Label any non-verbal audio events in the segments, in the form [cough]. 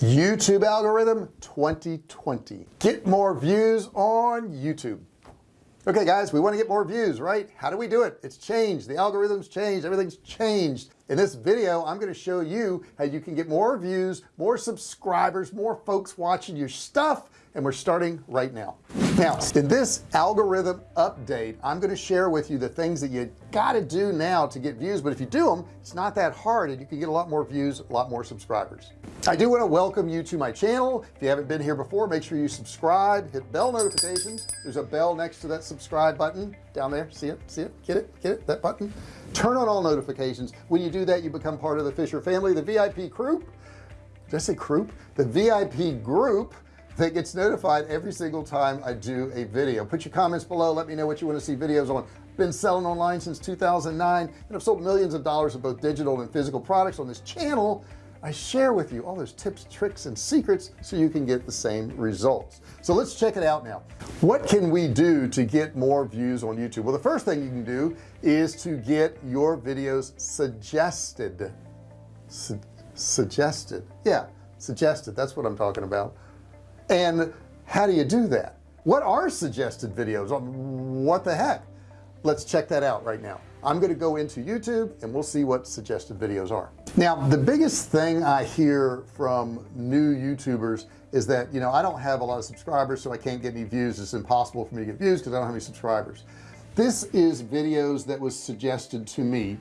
YouTube algorithm 2020 get more views on YouTube. Okay guys we want to get more views right? How do we do it? It's changed. The algorithms changed. Everything's changed. In this video I'm going to show you how you can get more views more subscribers more folks watching your stuff and we're starting right now now in this algorithm update I'm going to share with you the things that you got to do now to get views but if you do them it's not that hard and you can get a lot more views a lot more subscribers. I do want to welcome you to my channel. If you haven't been here before make sure you subscribe hit bell notifications. There's a bell next to that subscribe button down there. See it? See it? Get it? Get it? That button? Turn on all notifications. When you do that you become part of the Fisher family the VIP group. Did I say group? The VIP group that gets notified every single time I do a video. Put your comments below. Let me know what you want to see videos on. Been selling online since 2009 and I've sold millions of dollars of both digital and physical products on this channel. I share with you all those tips tricks and secrets so you can get the same results. So let's check it out now. What can we do to get more views on YouTube? Well the first thing you can do is to get your videos suggested. Su suggested. Yeah suggested. That's what I'm talking about and how do you do that? What are suggested videos what the heck? Let's check that out right now. I'm going to go into YouTube and we'll see what suggested videos are. Now the biggest thing I hear from new YouTubers is that you know I don't have a lot of subscribers so I can't get any views. It's impossible for me to get views because I don't have any subscribers. This is videos that was suggested to me.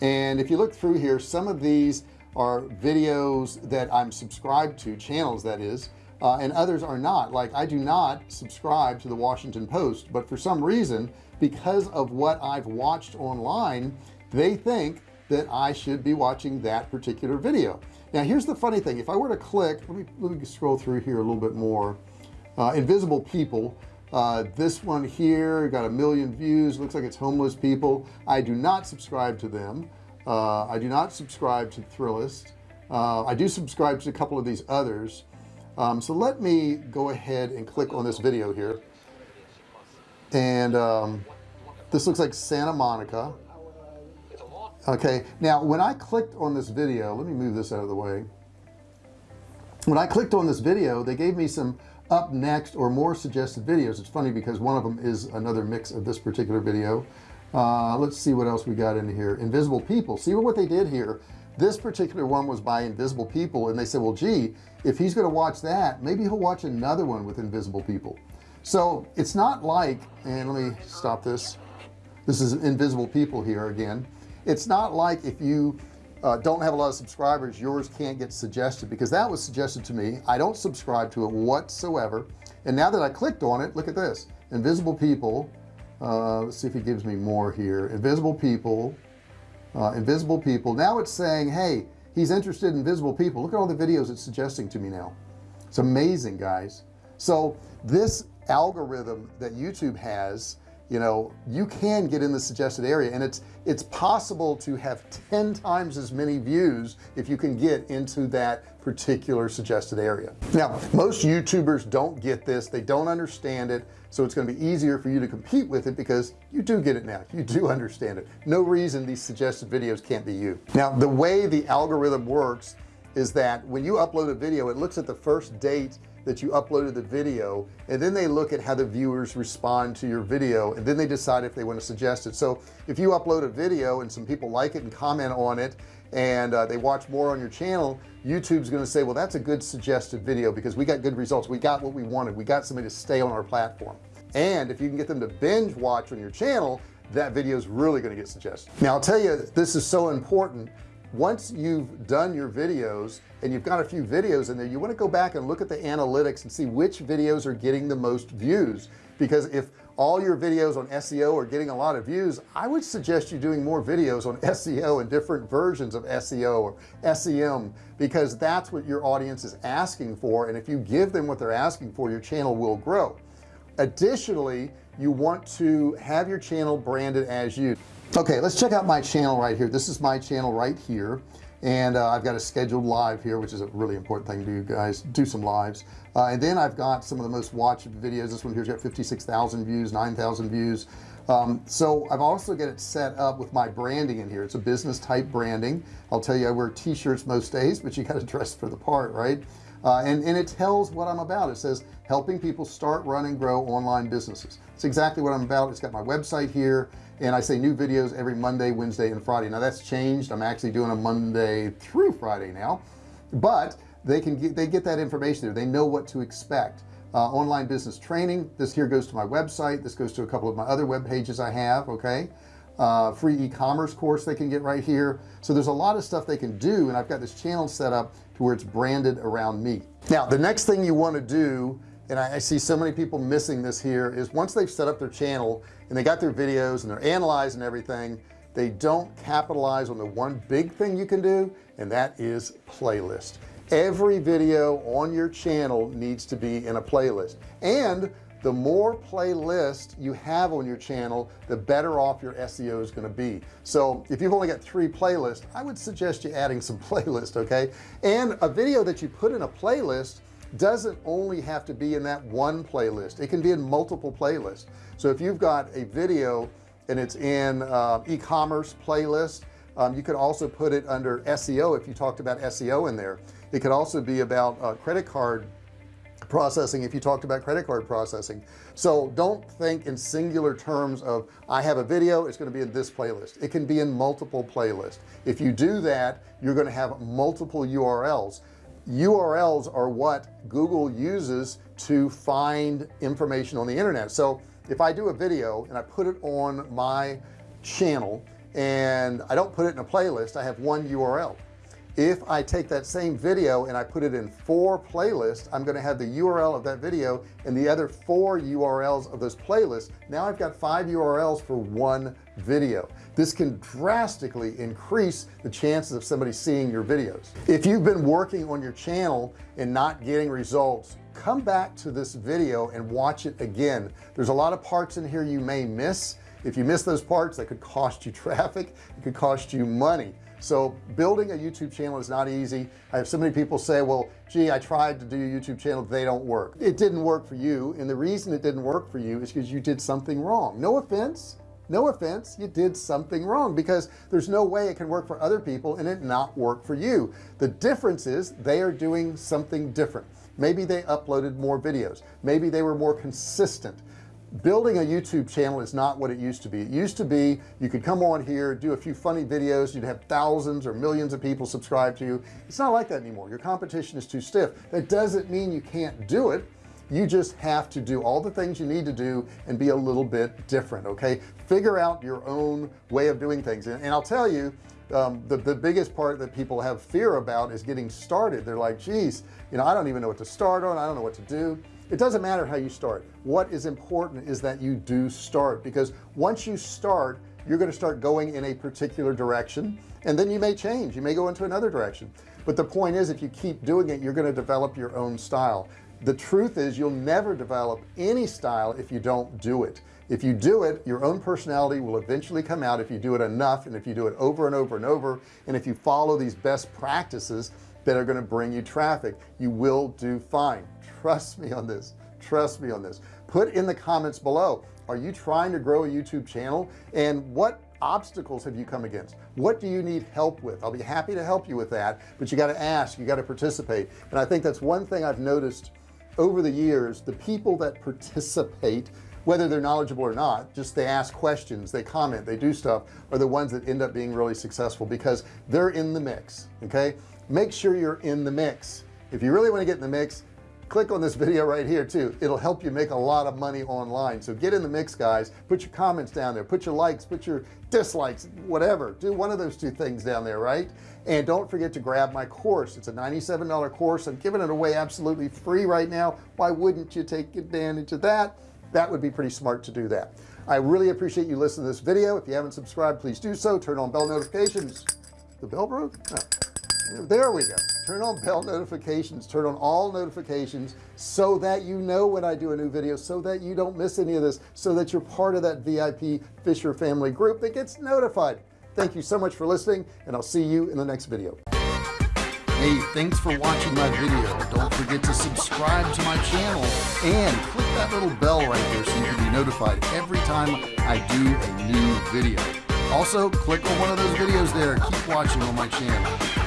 And if you look through here some of these are videos that I'm subscribed to channels that is uh, and others are not. Like I do not subscribe to the Washington Post but for some reason because of what I've watched online they think that I should be watching that particular video. Now here's the funny thing. If I were to click let me, let me scroll through here a little bit more. Uh, invisible people. Uh, this one here got a million views looks like it's homeless people. I do not subscribe to them. Uh, I do not subscribe to Thrillist. Uh, I do subscribe to a couple of these others um, so let me go ahead and click on this video here. And um, this looks like Santa Monica. Okay now when I clicked on this video let me move this out of the way. When I clicked on this video they gave me some up next or more suggested videos. It's funny because one of them is another mix of this particular video. Uh, let's see what else we got in here. Invisible people. See what they did here this particular one was by invisible people and they said well gee if he's going to watch that maybe he'll watch another one with invisible people. So it's not like and let me stop this. This is invisible people here again. It's not like if you uh, don't have a lot of subscribers yours can't get suggested because that was suggested to me. I don't subscribe to it whatsoever. And now that I clicked on it look at this. Invisible people uh, let's see if he gives me more here. Invisible people uh, invisible people. Now it's saying hey he's interested in invisible people. Look at all the videos it's suggesting to me now. It's amazing guys. So this algorithm that YouTube has you know you can get in the suggested area and it's it's possible to have 10 times as many views if you can get into that particular suggested area. Now most youtubers don't get this they don't understand it so it's going to be easier for you to compete with it because you do get it now [laughs] you do understand it. No reason these suggested videos can't be you. Now the way the algorithm works is that when you upload a video it looks at the first date that you uploaded the video and then they look at how the viewers respond to your video and then they decide if they want to suggest it. So if you upload a video and some people like it and comment on it and uh, they watch more on your channel YouTube's going to say well that's a good suggested video because we got good results. We got what we wanted. We got somebody to stay on our platform. And if you can get them to binge watch on your channel that video is really going to get suggested. Now I'll tell you this is so important once you've done your videos and you've got a few videos in there you want to go back and look at the analytics and see which videos are getting the most views. Because if all your videos on SEO are getting a lot of views I would suggest you doing more videos on [laughs] SEO and different versions of SEO or SEM because that's what your audience is asking for and if you give them what they're asking for your channel will grow. Additionally you want to have your channel branded as you okay let's check out my channel right here. This is my channel right here. And uh, I've got a scheduled live here which is a really important thing to do guys. Do some lives. Uh, and then I've got some of the most watched videos. This one here's got 56,000 views 9,000 views. Um, so I've also got it set up with my branding in here. It's a business type branding. I'll tell you I wear t-shirts most days but you got to [laughs] dress for the part right uh, and, and it tells what I'm about. It says helping people start run and grow online businesses. It's exactly what I'm about. It's got my website here and I say new videos every Monday Wednesday and Friday. Now that's changed. I'm actually doing a Monday through Friday now. But they can get they get that information there. They know what to expect. Uh, online business training. This here goes to my website. This goes to a couple of my other web pages I have okay uh, free e-commerce course they can get right here. So there's a lot of stuff they can do and I've got this channel set up to where it's branded around me. Now the next thing you want to do and I, I see so many people missing this here is once they've set up their channel and they got their videos and they're analyzing everything they don't capitalize on the one big thing you can do and that is playlist. Every video on your channel needs to be in a playlist. And the more playlist you have on your channel the better off your SEO is going to be. So if you've only got three playlists I would suggest you adding some [laughs] playlist okay? And a video that you put in a playlist doesn't only have to be in that one playlist. It can be in multiple playlists. So if you've got a video and it's in uh, e-commerce playlist um, you could also put it under SEO if you talked about SEO in there. It could also be about uh, credit card processing if you talked about credit card processing. So don't think in singular terms of I have a video it's going to be in this playlist. It can be in multiple playlists. If you do that you're going to have multiple URLs URLs are what Google uses to find information on the internet. So if I do a video and I put it on my channel and I don't put it in a playlist I have one URL if I take that same video and I put it in four playlists I'm going to have the URL of that video and the other four URLs of those playlists. Now I've got five URLs for one video. This can drastically increase the chances of somebody seeing your videos. If you've been working on your channel and not getting results come back to this video and watch it again. There's a lot of parts in here you may miss. If you miss those parts that could cost you [laughs] traffic. It could cost you money so building a YouTube channel is not easy. I have so many people say well gee I tried to do a YouTube channel they don't work. It didn't work for you and the reason it didn't work for you is because you did something wrong. No offense no offense you did something wrong because there's no way it can work for other people and it not work for you. The difference is they are doing something different. Maybe they uploaded more videos. Maybe they were more consistent building a YouTube channel is not what it used to be. It used to be you could come on here do a few funny videos you'd have thousands or millions of people subscribe to you. It's not like that anymore. Your competition is too stiff. That doesn't mean you can't do it. You just have to do all the things you need to do and be a little bit different okay? Figure out your own way of doing things. And, and I'll tell you um, the, the biggest part that people have fear about is getting started. They're like geez you know I don't even know what to start on. I don't know what to do it doesn't matter how you start. What is important is that you do start because once you start you're going to start going in a particular direction and then you may change. You may go into another direction. But the point is if you keep doing it you're going to develop your own style. The truth is you'll never develop any style if you don't do it. If you do it your own personality will eventually come out if you do it enough and if you do it over and over and over and if you follow these best practices that are going to bring you traffic. You will do fine. Trust me on this. Trust me on this. Put in the comments below are you trying to grow a YouTube channel? And what obstacles have you come against? What do you need help with? I'll be happy to help you with that but you got to ask you got to participate. And I think that's one thing I've noticed over the years the people that participate whether they're knowledgeable or not just they ask questions they comment they do stuff are the ones that end up being really successful because they're in the mix okay make sure you're in the mix. If you really want to get in the mix click on this video right here too. It'll help you make a lot of money online. So get in the mix guys. Put your comments down there. Put your likes put your dislikes whatever. Do one of those two things down there right? And don't forget to grab my course. It's a $97 course. I'm giving it away absolutely free right now. Why wouldn't you take advantage of that? That would be pretty smart to do that. I really appreciate you listening to this video. If you haven't subscribed please do so. Turn on bell notifications. The bell broke there we go. Turn on bell notifications. Turn on all notifications so that you know when I do a new video so that you don't miss any of this so that you're part of that VIP Fisher family group that gets notified. Thank you so much for listening and I'll see you in the next video. Hey thanks for watching my video. Don't forget to subscribe to my channel and click that little bell right there so you can be notified every time I do a new video. Also click on one of those videos there. Keep watching on my channel